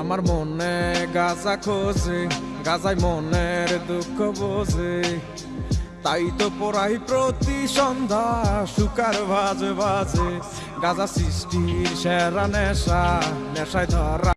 আমার মনে গাজা খোঁজে, গাজায় মনের দুঃখ বোঝে। তাই তো পড়াই প্রতি সন্ধ্যা, সুকার বাজে বাজে গাজা সৃষ্টির সেরা নেশা, নেশায় ধরা